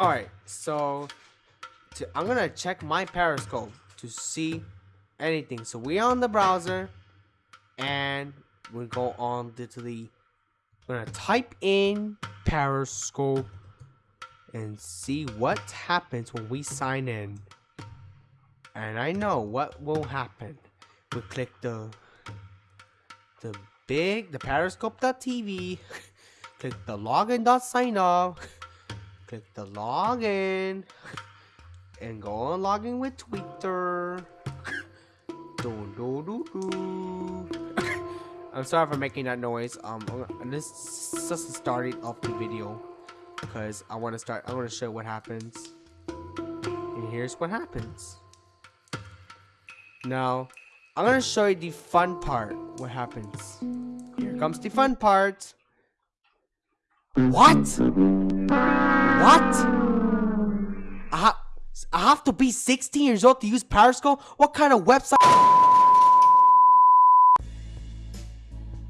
Alright, so to, I'm gonna check my Periscope to see anything. So we on the browser and we go on to the we're gonna type in Periscope and see what happens when we sign in. And I know what will happen. We click the the big the periscope.tv click the login.sign up click the login and go on login with Twitter. do, do, do, do. I'm sorry for making that noise. Um, this is just the starting of the video because I want to start. I want to show what happens. And here's what happens. Now, I'm gonna show you the fun part. What happens? Here comes the fun part. What? What? I, ha I have to be 16 years old to use Periscope? What kind of website?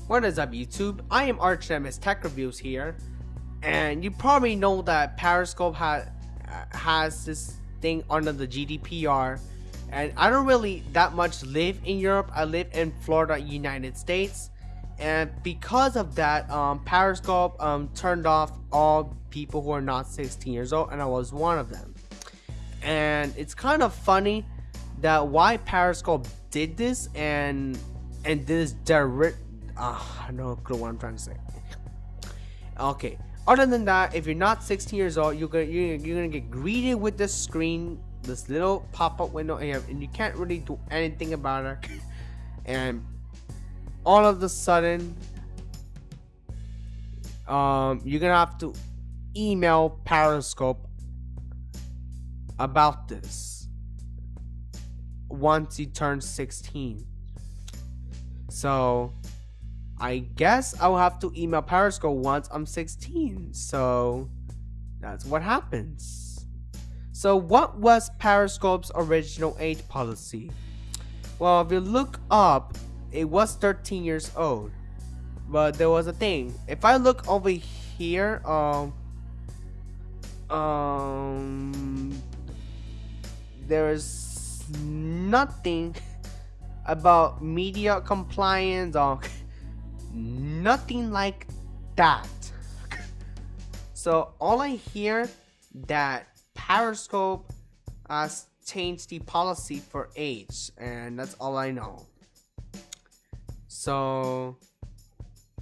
What is up YouTube? I am ArchNemesis Tech Reviews here. And you probably know that Periscope ha has this thing under the GDPR. And I don't really that much live in Europe. I live in Florida, United States and because of that um, periscope um, turned off all people who are not 16 years old and i was one of them. And it's kind of funny that why periscope did this and and this direct uh, i no clue what i'm trying to say. Okay other than that if you're not 16 years old you're gonna you're, you're gonna get greeted with this screen this little pop-up window and you can't really do anything about it. And all of the sudden um, you're gonna have to email Periscope about this once you turn 16. So I guess I'll have to email Periscope once I'm 16. So that's what happens. So what was Periscope's original age policy? Well, if you look up it was 13 years old. But there was a thing. If i look over here um um there's nothing about media compliance or nothing like that. So all i hear that periscope has changed the policy for age and that's all i know so,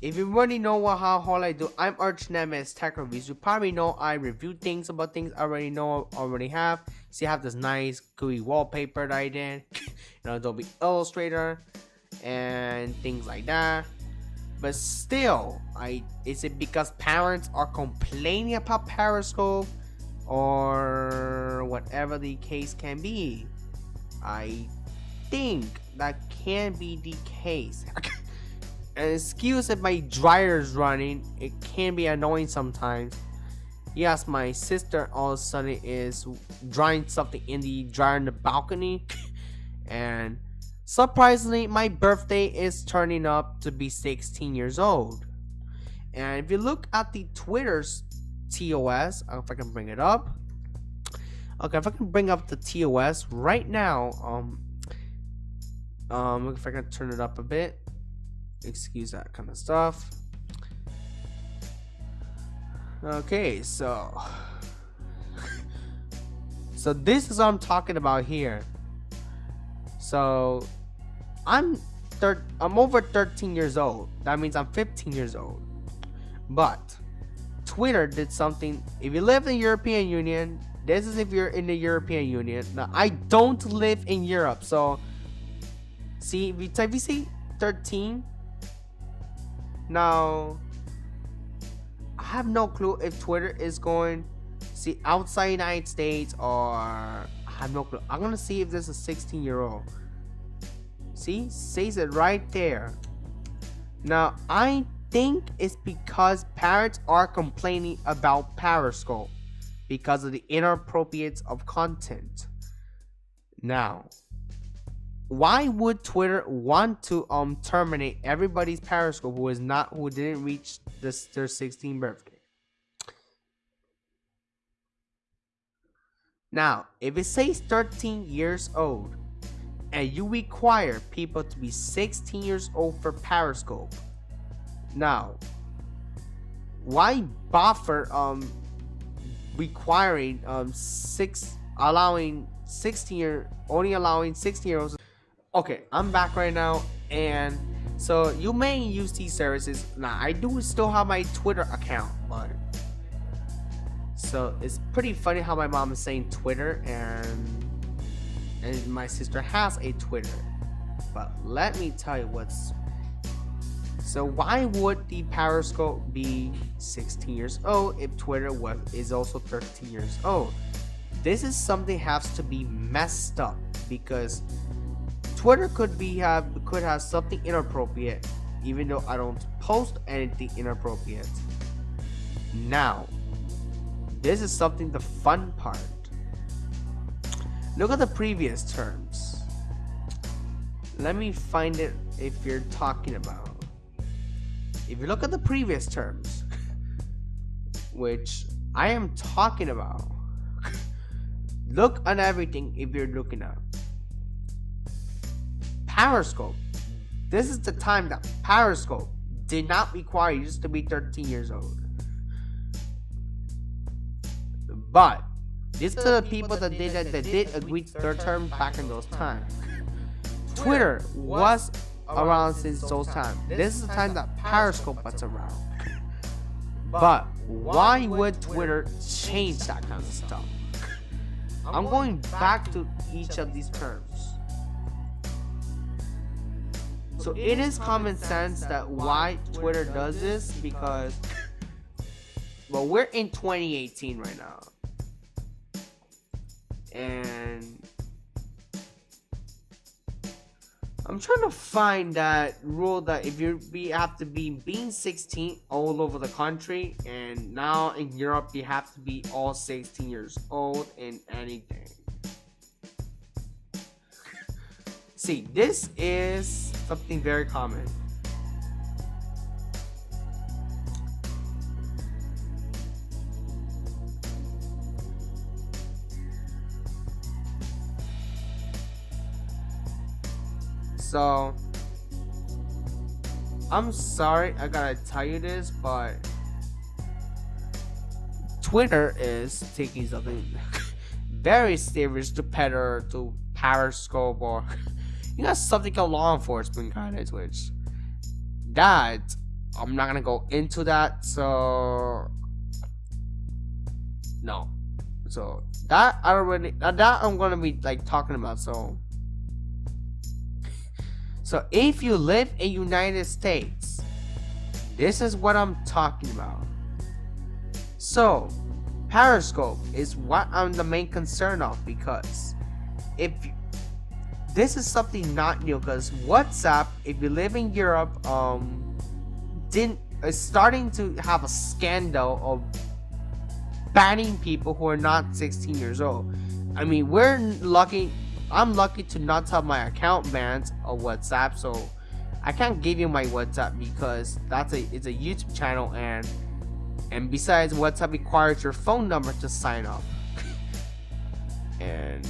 if you already know what how all I do, I'm Arch Nemesis Tech Reviews. You probably know I review things about things I already know, already have. See, I have this nice gooey wallpaper that I did, you know, Adobe Illustrator, and things like that. But still, I is it because parents are complaining about Periscope or whatever the case can be? I think that can be the case. excuse if my dryer is running, it can be annoying sometimes. Yes, my sister all of a sudden is drying something in the dryer in the balcony. and surprisingly, my birthday is turning up to be 16 years old. And if you look at the Twitter's TOS, if I can bring it up. Okay, if I can bring up the TOS right now, um, um, if I can turn it up a bit. Excuse that kind of stuff. Okay, so... so this is what I'm talking about here. So, I'm thir I'm over 13 years old. That means I'm 15 years old. But, Twitter did something. If you live in the European Union, this is if you're in the European Union. Now, I don't live in Europe, so See, you type VC 13, now I have no clue if Twitter is going see outside United States or I have no clue. I'm gonna see if there's a 16 year old. See, says it right there. Now I think it's because parents are complaining about Periscope because of the inappropriate of content. Now, why would Twitter want to um terminate everybody's Periscope who is not who didn't reach this their 16th birthday? Now, if it says 13 years old, and you require people to be 16 years old for Periscope, now, why buffer um requiring um six allowing 16 year only allowing 16 year olds okay i'm back right now and so you may use these services now i do still have my twitter account but so it's pretty funny how my mom is saying twitter and and my sister has a twitter but let me tell you what's so why would the Periscope be 16 years old if Twitter was is also 13 years old? This is something has to be messed up because Twitter could be have could have something inappropriate even though I don't post anything inappropriate. Now, this is something the fun part. Look at the previous terms. Let me find it if you're talking about. If you look at the previous terms, which I am talking about, look on everything if you're looking at. Periscope. This is the time that Periscope did not require you to be 13 years old. But these are the people that did that, that did agree to their term back in those times. Twitter was around since those times. This is the time that Periscope was around. But why would Twitter change that kind of stuff? I'm going back to each of these terms. So it is common sense that why Twitter does this because well we're in 2018 right now. And I'm trying to find that rule that if you be have to be being 16 all over the country, and now in Europe you have to be all 16 years old in anything. See, this is something very common. So, I'm sorry I gotta tell you this, but Twitter is taking something very serious to Petter, to Periscope, or you got something called law enforcement kind of Twitch. That I'm not gonna go into that, so no. So that I already that I'm gonna be like talking about. So so if you live in United States, this is what I'm talking about. So Periscope is what I'm the main concern of because if this is something not new because WhatsApp, if you live in Europe, um, didn't is starting to have a scandal of banning people who are not 16 years old. I mean, we're lucky I'm lucky to not have my account banned on WhatsApp, so I can't give you my WhatsApp because that's a it's a YouTube channel and and besides WhatsApp requires your phone number to sign up. and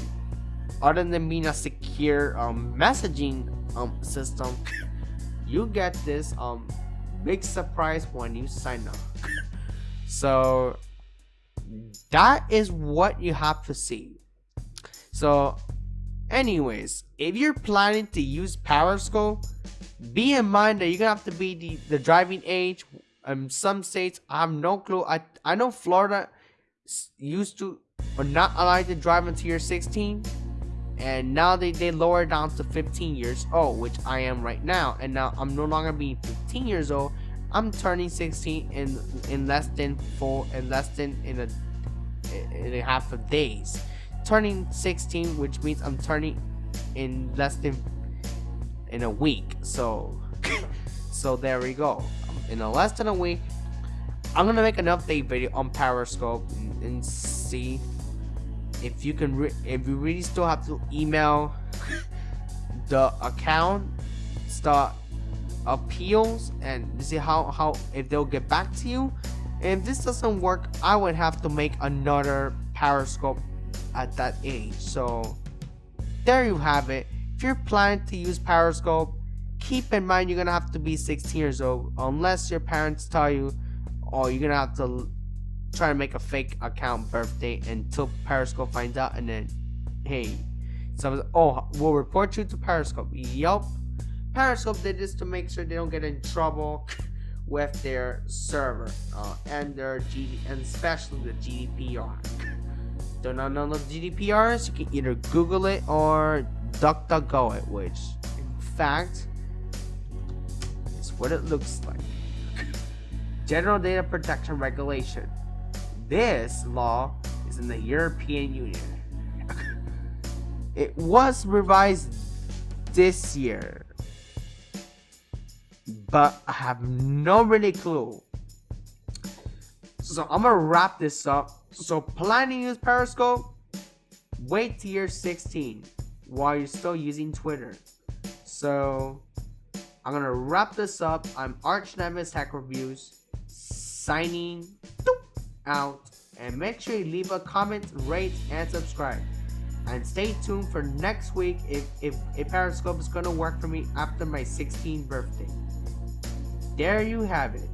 other than being a secure um, messaging um, system, you get this um big surprise when you sign up. so that is what you have to see. So Anyways, if you're planning to use Periscope, be in mind that you're gonna have to be the, the driving age. In some states, I have no clue. I I know Florida used to or not allowed to drive until you're 16, and now they they lower down to 15 years old, which I am right now. And now I'm no longer being 15 years old. I'm turning 16 in in less than four in less than in a in a half of days turning 16, which means I'm turning in less than in a week. So, so there we go. In a less than a week, I'm gonna make an update video on Periscope and, and see if you can. if you really still have to email the account, start appeals, and see how how if they'll get back to you. And if this doesn't work, I would have to make another Periscope at that age. So there you have it. If you're planning to use Periscope, keep in mind you're gonna have to be 16 years old unless your parents tell you, or oh, you're gonna have to try to make a fake account birthday until Periscope finds out, and then hey, so oh, we'll report you to Periscope. Yup, Periscope did this to make sure they don't get in trouble with their server uh, and their G and especially the GDPR. Do not know the GDPR is? You can either Google it or DuckDuckGo it, which in fact is what it looks like. General Data Protection Regulation. This law is in the European Union. it was revised this year but I have no really clue. So I'm gonna wrap this up. So planning to use Periscope, wait till you're 16 while you're still using Twitter. So I'm gonna wrap this up. I'm Arch Nemesis Tech Reviews signing out. And make sure you leave a comment, rate, and subscribe. And stay tuned for next week if, if, if Periscope is gonna work for me after my 16th birthday there you have it.